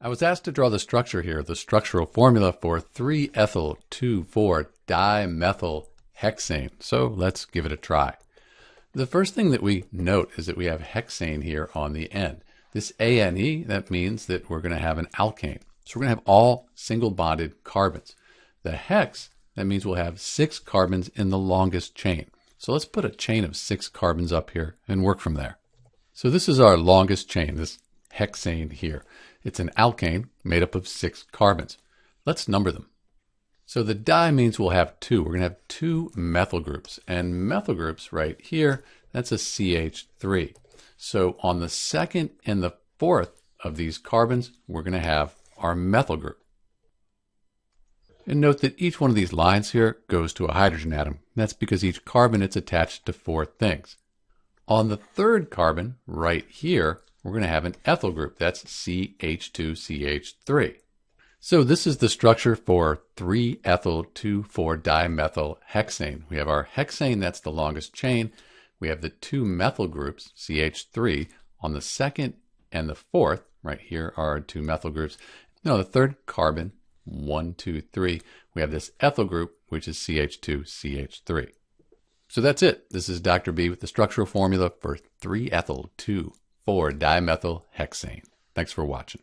I was asked to draw the structure here, the structural formula for 3-ethyl-2,4-dimethyl-hexane. So let's give it a try. The first thing that we note is that we have hexane here on the end. This ANE, that means that we're going to have an alkane. So we're going to have all single bonded carbons. The hex, that means we'll have six carbons in the longest chain. So let's put a chain of six carbons up here and work from there. So this is our longest chain, this hexane here. It's an alkane made up of six carbons. Let's number them. So the di means we'll have two. We're going to have two methyl groups. And methyl groups right here, that's a CH3. So on the second and the fourth of these carbons, we're going to have our methyl group. And note that each one of these lines here goes to a hydrogen atom. That's because each carbon it's attached to four things. On the third carbon, right here, we're going to have an ethyl group. That's CH2CH3. So this is the structure for 3-ethyl-2,4-dimethyl-hexane. We have our hexane, that's the longest chain. We have the two methyl groups, CH3, on the second and the fourth. Right here are our two methyl groups. Now the third carbon, one, two, three, we have this ethyl group, which is CH2CH3. So that's it. This is Dr. B with the structural formula for 3-ethyl-2,4-dimethyl-hexane. Thanks for watching.